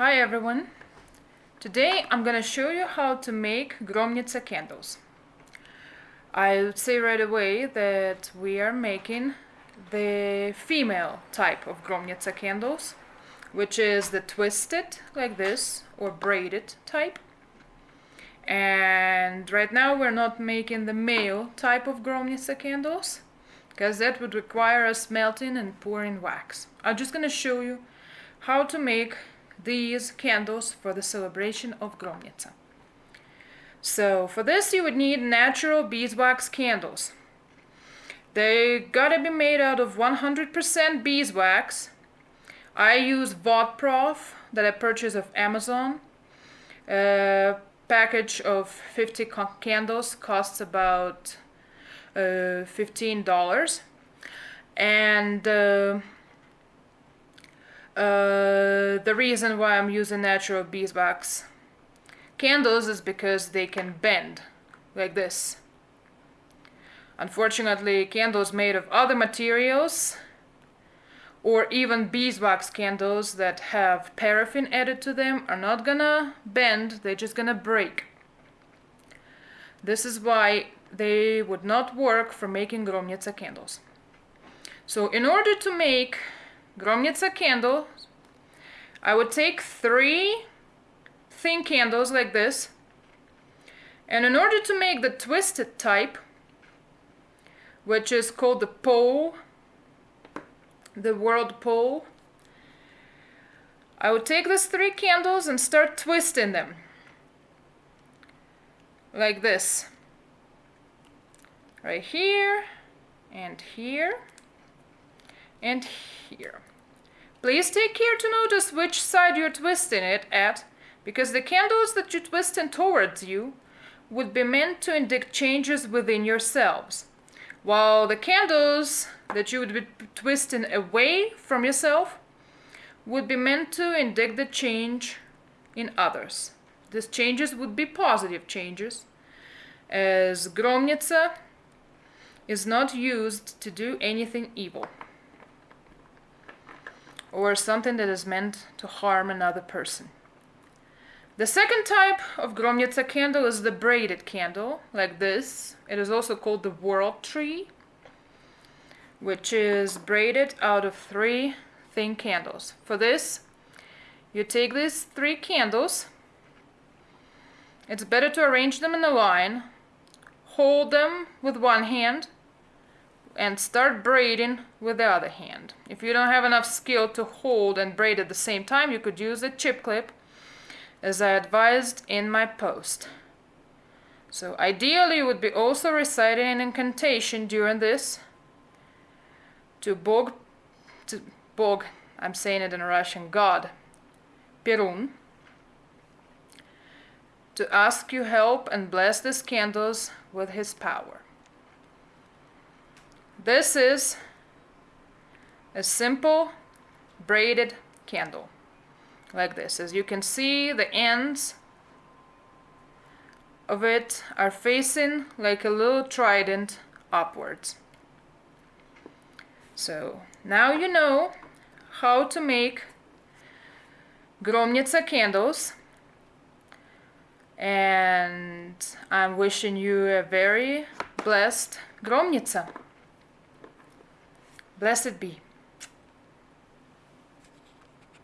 Hi everyone. Today I'm gonna show you how to make Gromnica candles. I would say right away that we are making the female type of Gromnica candles, which is the twisted like this or braided type. And right now we're not making the male type of Gromnica candles because that would require us melting and pouring wax. I'm just gonna show you how to make these candles for the celebration of Gromnica. So for this you would need natural beeswax candles. They gotta be made out of 100% beeswax. I use Vodprof that I purchased of Amazon. A package of 50 candles costs about uh, $15 and uh, uh, the reason why I'm using natural beeswax candles is because they can bend like this. Unfortunately, candles made of other materials or even beeswax candles that have paraffin added to them are not gonna bend, they're just gonna break. This is why they would not work for making Gromnica candles. So in order to make Gromnica candle, I would take three thin candles like this. And in order to make the twisted type, which is called the pole, the world pole, I would take these three candles and start twisting them. Like this. Right here, and here, and here. Please take care to notice which side you're twisting it at, because the candles that you're twisting towards you would be meant to indicate changes within yourselves, while the candles that you would be twisting away from yourself would be meant to indicate the change in others. These changes would be positive changes, as Gromnica is not used to do anything evil or something that is meant to harm another person. The second type of Gromnica candle is the braided candle, like this. It is also called the world tree, which is braided out of three thin candles. For this, you take these three candles. It's better to arrange them in a line, hold them with one hand, and start braiding with the other hand. If you don't have enough skill to hold and braid at the same time, you could use a chip clip as I advised in my post. So ideally you would be also reciting an incantation during this to Bog, to Bog, I'm saying it in Russian, God, Perun, to ask you help and bless these candles with his power. This is a simple braided candle like this. As you can see, the ends of it are facing like a little trident upwards. So now you know how to make Gromnica candles and I'm wishing you a very blessed Gromnica. Blessed be.